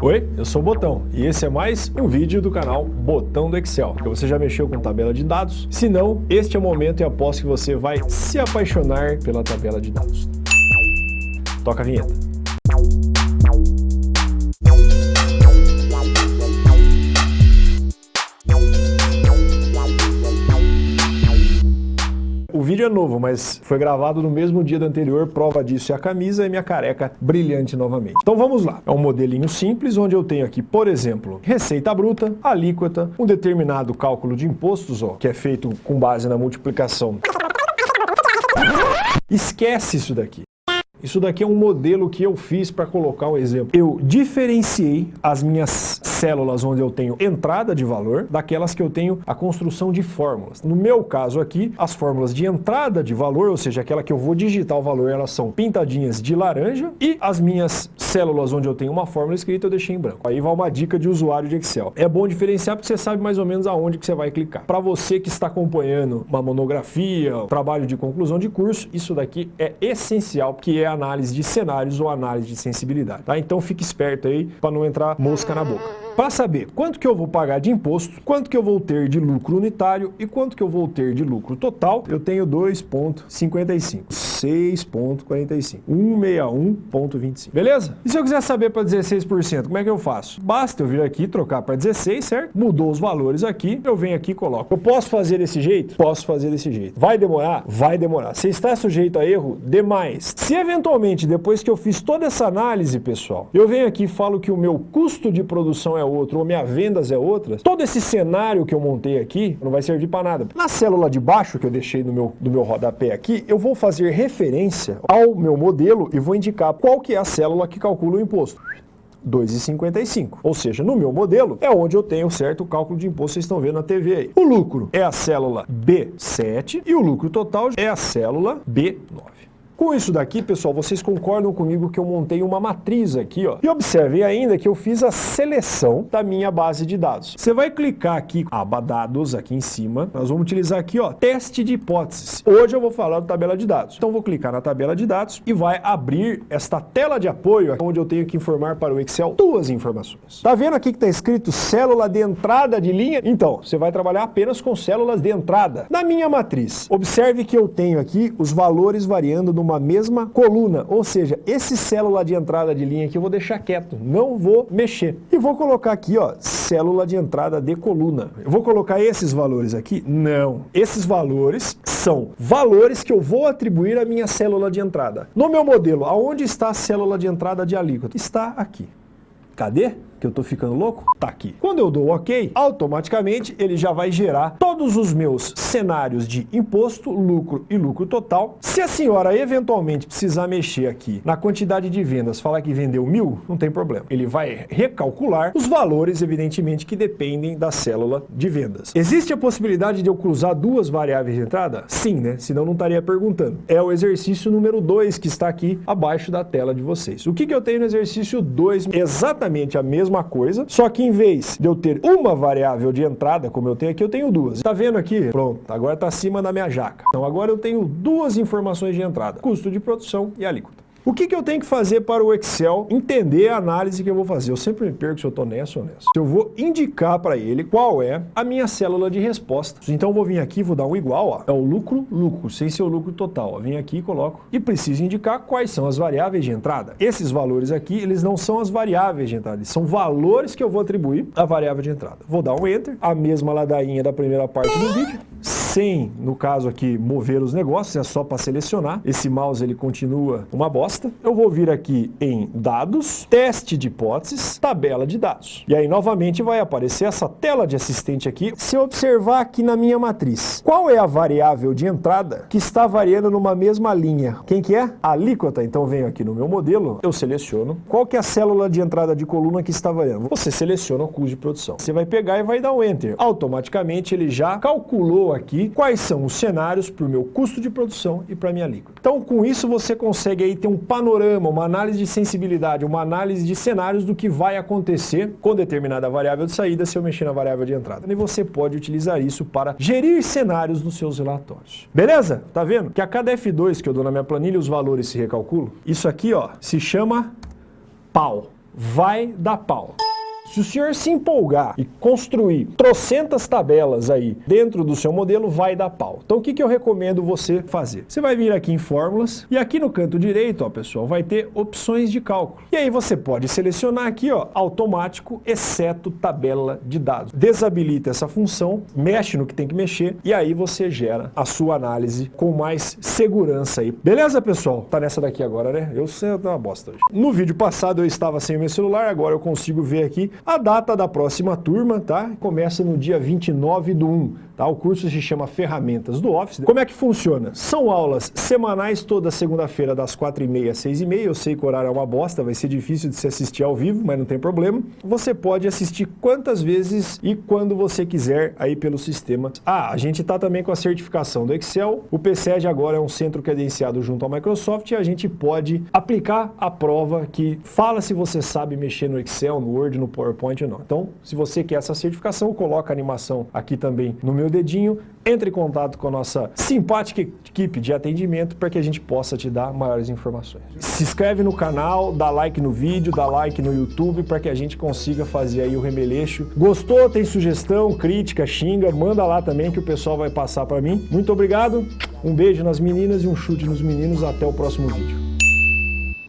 Oi, eu sou o Botão e esse é mais um vídeo do canal Botão do Excel. Você já mexeu com tabela de dados? Se não, este é o momento e aposto que você vai se apaixonar pela tabela de dados. Toca a vinheta. Vídeo é novo, mas foi gravado no mesmo dia do anterior, prova disso é a camisa e minha careca brilhante novamente. Então vamos lá. É um modelinho simples, onde eu tenho aqui, por exemplo, receita bruta, alíquota, um determinado cálculo de impostos, ó, que é feito com base na multiplicação. Esquece isso daqui. Isso daqui é um modelo que eu fiz para colocar um exemplo. Eu diferenciei as minhas células onde eu tenho entrada de valor daquelas que eu tenho a construção de fórmulas. No meu caso aqui, as fórmulas de entrada de valor, ou seja, aquela que eu vou digitar o valor, elas são pintadinhas de laranja e as minhas células onde eu tenho uma fórmula escrita eu deixei em branco. Aí vai uma dica de usuário de Excel. É bom diferenciar porque você sabe mais ou menos aonde que você vai clicar. Para você que está acompanhando uma monografia, trabalho de conclusão de curso, isso daqui é essencial, porque é análise de cenários ou análise de sensibilidade. Tá? Então fique esperto aí para não entrar mosca na boca para saber quanto que eu vou pagar de imposto, quanto que eu vou ter de lucro unitário e quanto que eu vou ter de lucro total, eu tenho 2,55, 6,45, 161,25, beleza? E se eu quiser saber para 16%, como é que eu faço? Basta eu vir aqui trocar para 16, certo? Mudou os valores aqui, eu venho aqui e coloco. Eu posso fazer desse jeito? Posso fazer desse jeito. Vai demorar? Vai demorar. Você está sujeito a erro? Demais. Se eventualmente, depois que eu fiz toda essa análise, pessoal, eu venho aqui e falo que o meu custo de produção é outro, ou minha vendas é outra, todo esse cenário que eu montei aqui não vai servir para nada. Na célula de baixo que eu deixei no meu, no meu rodapé aqui, eu vou fazer ao meu modelo e vou indicar qual que é a célula que calcula o imposto. 2,55. Ou seja, no meu modelo é onde eu tenho certo cálculo de imposto, vocês estão vendo na TV aí. O lucro é a célula B7 e o lucro total é a célula B9. Com isso daqui, pessoal, vocês concordam comigo que eu montei uma matriz aqui, ó. E observem ainda que eu fiz a seleção da minha base de dados. Você vai clicar aqui, aba dados, aqui em cima. Nós vamos utilizar aqui, ó, teste de hipóteses. Hoje eu vou falar da tabela de dados. Então vou clicar na tabela de dados e vai abrir esta tela de apoio, onde eu tenho que informar para o Excel duas informações. Tá vendo aqui que está escrito célula de entrada de linha? Então, você vai trabalhar apenas com células de entrada. Na minha matriz, observe que eu tenho aqui os valores variando no uma mesma coluna, ou seja, esse célula de entrada de linha aqui eu vou deixar quieto, não vou mexer. E vou colocar aqui, ó, célula de entrada de coluna. Eu vou colocar esses valores aqui? Não. Esses valores são valores que eu vou atribuir à minha célula de entrada. No meu modelo, aonde está a célula de entrada de alíquota? Está aqui. Cadê? Que eu estou ficando louco? Tá aqui. Quando eu dou OK, automaticamente ele já vai gerar todos os meus cenários de imposto, lucro e lucro total. Se a senhora eventualmente precisar mexer aqui na quantidade de vendas, falar que vendeu mil, não tem problema. Ele vai recalcular os valores, evidentemente, que dependem da célula de vendas. Existe a possibilidade de eu cruzar duas variáveis de entrada? Sim, né? Senão não estaria perguntando. É o exercício número 2 que está aqui abaixo da tela de vocês. O que, que eu tenho no exercício 2? Exatamente a mesma mesma coisa, só que em vez de eu ter uma variável de entrada, como eu tenho aqui, eu tenho duas. Tá vendo aqui? Pronto, agora está acima da minha jaca. Então agora eu tenho duas informações de entrada, custo de produção e alíquota. O que, que eu tenho que fazer para o Excel entender a análise que eu vou fazer? Eu sempre me perco se eu estou nessa ou nessa. Eu vou indicar para ele qual é a minha célula de resposta. Então eu vou vir aqui, vou dar um igual, ó. é o lucro, lucro, sem ser o lucro total. Ó. Vim aqui e coloco. E preciso indicar quais são as variáveis de entrada. Esses valores aqui, eles não são as variáveis de entrada, eles são valores que eu vou atribuir à variável de entrada. Vou dar um Enter, a mesma ladainha da primeira parte do vídeo sem, no caso aqui, mover os negócios, é só para selecionar. Esse mouse ele continua uma bosta. Eu vou vir aqui em dados, teste de hipóteses, tabela de dados. E aí novamente vai aparecer essa tela de assistente aqui. Se eu observar aqui na minha matriz, qual é a variável de entrada que está variando numa mesma linha? Quem que é? A alíquota. Então venho aqui no meu modelo, eu seleciono. Qual que é a célula de entrada de coluna que está variando? Você seleciona o custo de produção. Você vai pegar e vai dar um Enter. Automaticamente ele já calculou aqui quais são os cenários para o meu custo de produção e para a minha alíquota. Então, com isso, você consegue aí ter um panorama, uma análise de sensibilidade, uma análise de cenários do que vai acontecer com determinada variável de saída se eu mexer na variável de entrada. E você pode utilizar isso para gerir cenários nos seus relatórios. Beleza? Tá vendo? Que a cada F2 que eu dou na minha planilha, os valores se recalculam. Isso aqui, ó, se chama pau vai dar pau. Se o senhor se empolgar e construir trocentas tabelas aí dentro do seu modelo, vai dar pau. Então o que, que eu recomendo você fazer? Você vai vir aqui em fórmulas e aqui no canto direito, ó, pessoal, vai ter opções de cálculo. E aí você pode selecionar aqui, ó, automático, exceto tabela de dados. Desabilita essa função, mexe no que tem que mexer e aí você gera a sua análise com mais segurança aí. Beleza, pessoal? Tá nessa daqui agora, né? Eu sei, eu uma bosta hoje. No vídeo passado eu estava sem o meu celular, agora eu consigo ver aqui a data da próxima turma, tá? Começa no dia 29 do 1. Tá? O curso se chama Ferramentas do Office. Como é que funciona? São aulas semanais toda segunda-feira das 4h30 às 6h30. Eu sei que o horário é uma bosta, vai ser difícil de se assistir ao vivo, mas não tem problema. Você pode assistir quantas vezes e quando você quiser aí pelo sistema. Ah, a gente está também com a certificação do Excel. O PCED agora é um centro credenciado junto ao Microsoft e a gente pode aplicar a prova que fala se você sabe mexer no Excel, no Word, no PowerPoint ou não. Então, se você quer essa certificação, coloca a animação aqui também no meu dedinho, entre em contato com a nossa simpática equipe de atendimento para que a gente possa te dar maiores informações. Se inscreve no canal, dá like no vídeo, dá like no YouTube para que a gente consiga fazer aí o remeleixo. Gostou? Tem sugestão, crítica, xinga, manda lá também que o pessoal vai passar para mim. Muito obrigado, um beijo nas meninas e um chute nos meninos. Até o próximo vídeo.